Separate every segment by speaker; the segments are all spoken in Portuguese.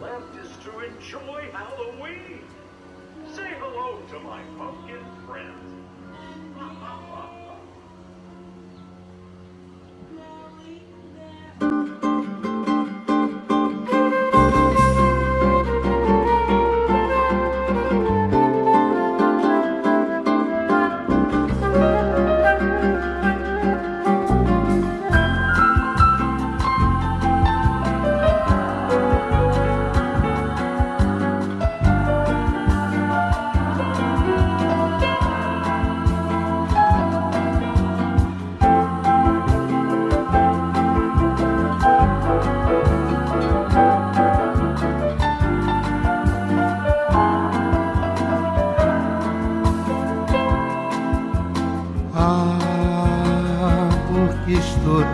Speaker 1: left is to enjoy Halloween. Say hello to my pumpkin friends.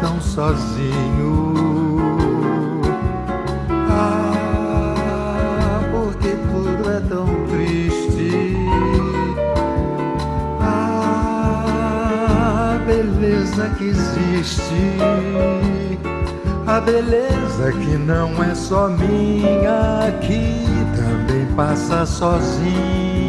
Speaker 1: Tão sozinho. Ah, porque tudo é tão triste. Ah, beleza que existe. A beleza que não é só minha, que também passa sozinha.